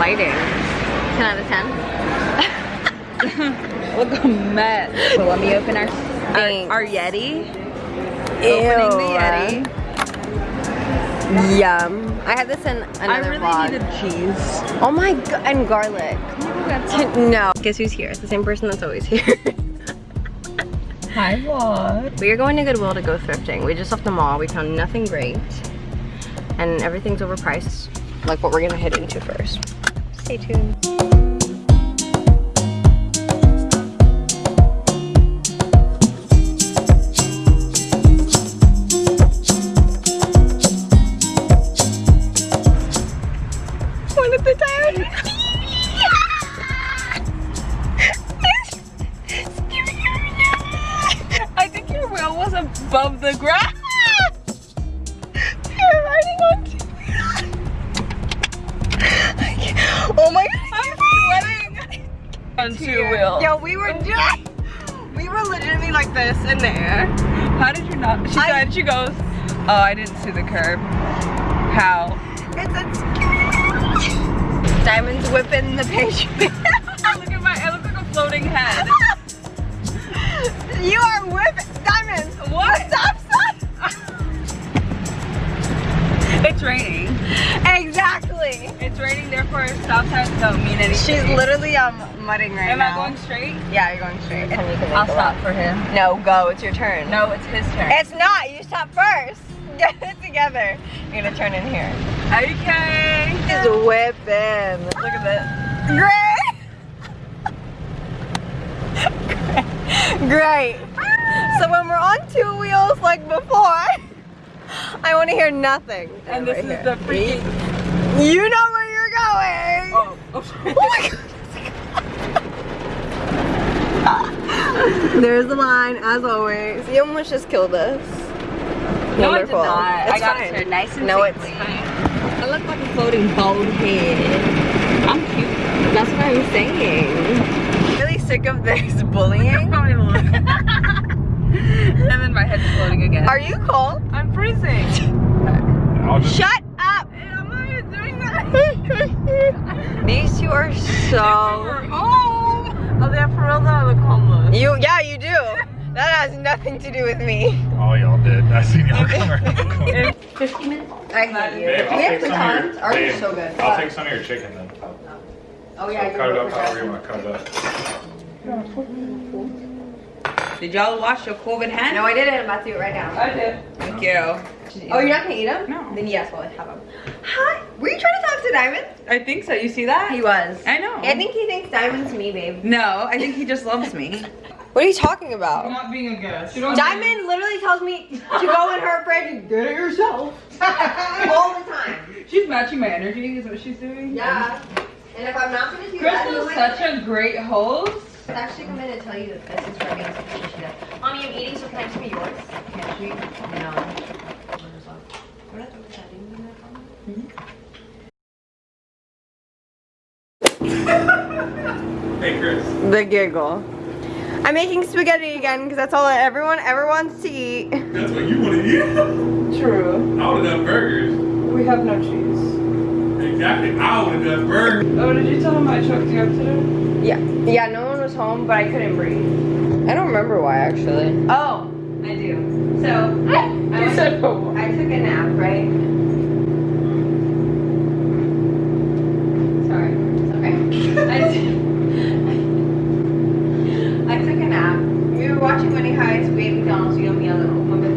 lighting. 10 out of 10. Look a mess. So let me open our, our, our Yeti. Ew. Opening the Yeti. Yum. I had this in another I really vlog. needed cheese. Oh my god, and garlic. no. Guess who's here? It's the same person that's always here. Hi vlog. we are going to Goodwill to go thrifting. We just left the mall. We found nothing great. And everything's overpriced. Like what we're gonna head into first. Stay tuned. One at the time. I think your wheel was above the ground. On two wheels. Yo, we were oh. just, we were legitimately like this in there. How did you not? She I- said, she goes, oh, I didn't see the curb. How? It's a Diamond's whipping the page. raining, therefore stop signs don't mean anything. She's literally um mudding right Am now. Am I going straight? Yeah, you're going straight. I'll stop for him. No, go. It's your turn. No, it's his turn. It's not. You stop first. Get it together. You're gonna turn in here. Okay. She's whipping. Look at this. Great. Great. So when we're on two wheels like before, I want to hear nothing. And this Right is here. the freaking. You know where you're going. Oh, oh, Oh my god. There's the line, as always. You almost just killed us. No, I did not. It's I got fine. it here nice and No, it's safely. fine. I look like a floating bald head. I'm cute. That's what I'm saying. Really sick of this bullying. and then my head's floating again. Are you cold? I'm freezing. I'll just Shut up! I'm not even doing that. These two are so. Oh, they're for real though. I look homeless. You, yeah, you do. That has nothing to do with me. Oh, y'all did. I seen y'all come around the corner. 15 minutes? I hate you. Babe, I'll we have take some pecans? Ours are babe, so good. I'll take some of your chicken then. Oh So yeah, cut it up however you want to cut it up. Did y'all wash your COVID hand? No, I didn't. I'm about to do it right now. I did. Thank you. Oh, you're not gonna eat them? No. Then yes, well, I have them. Hi. Were you trying to talk to Diamond? I think so. You see that? He was. I know. I think he thinks Diamond's me, babe. No, I think he just loves me. What are you talking about? not being a guest. Diamond literally tells me to go in her fridge and get it yourself. All the time. She's matching my energy. Is what she's doing. Yeah. And if I'm not gonna do that, Crystal's then such a great host. I actually come in and tell you that this is for me. It's something she does. Mommy, I'm eating, so can I have some of yours? Can't she? No. What that didn't mean that for me? Hey, Chris. The giggle. I'm making spaghetti again because that's all that everyone ever wants to eat. That's what you want to eat. True. I would have done burgers. We have no cheese. Exactly. I would have done burgers. Oh, did you tell him I choked you up today? Yeah. Yeah, no one was home, but I couldn't breathe. I don't remember why actually. Oh, I do. So, I, was- said, oh. I took a nap, right? Sorry. Sorry. I, I took a nap. We were watching Money. We ate McDonald's. You know me,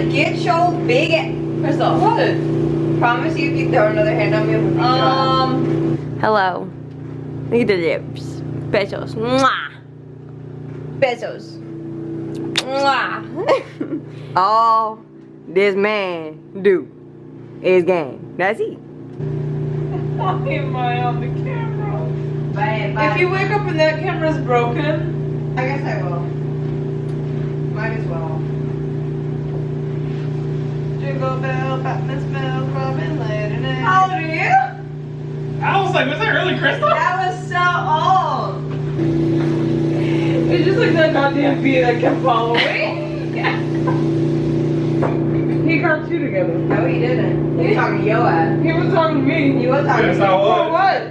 those. Get your big ass. Crystal. What? Promise you if you throw another hand on me, I'm gonna Um. Hello. Look at the lips. Besos. Mwah. Besos. Mwah. All this man do is game. That's it. Why am I on the camera? Bye, bye. If you wake up and that camera's broken, I guess I will. Might as well. Jingle bell, Fat Miss Bell, Robin later night. How old are you? I was like, was that really Crystal? That was so old. It's just like that goddamn bee that kept following. he got two together. No, he didn't. He was talking to your ass. He was talking to me. He was talking Yes, to I you. For was. what?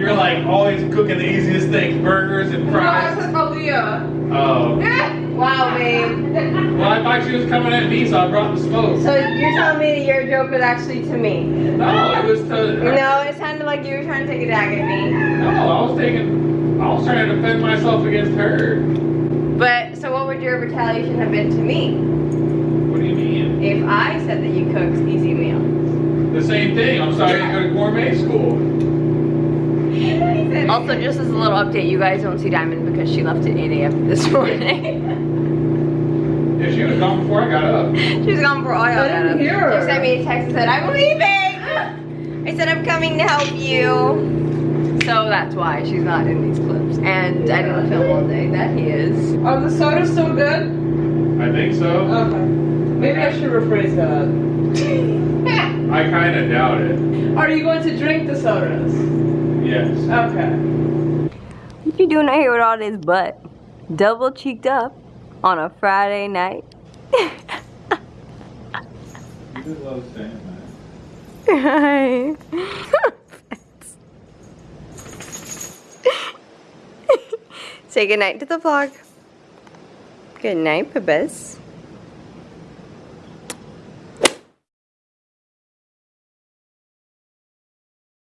You're like always cooking the easiest things, burgers and fries. No, I fries. said Aaliyah. Oh. oh. Wow, babe. Well, I thought she was coming at me, so I brought the smoke. So you're telling me that your joke was actually to me? No, it was to. No, it sounded like you were trying to take a dig at me. No, I was taking. I was trying to defend myself against her. But so what would your retaliation have been to me What do you mean? if I said that you cooked easy meals? The same thing. I'm sorry you go to gourmet school. Also, just as a little update, you guys don't see Diamond because she left at 8 a.m. this morning. Yeah, she was gone before I got up. she was gone for all y'all I got didn't up. hear her. She sent me a text and said, I'm leaving! I said, I'm coming to help you. So that's why she's not in these clips. And I didn't film all day. That he is. Are the sodas still good? I think so. Okay. Maybe I should rephrase that. I kind of doubt it. Are you going to drink the sodas? Yes. Okay. What you doing out here with all this butt? Double cheeked up on a Friday night? Hi. Say goodnight to the vlog. Good night, Pibis.